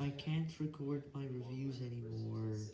I can't record my reviews anymore.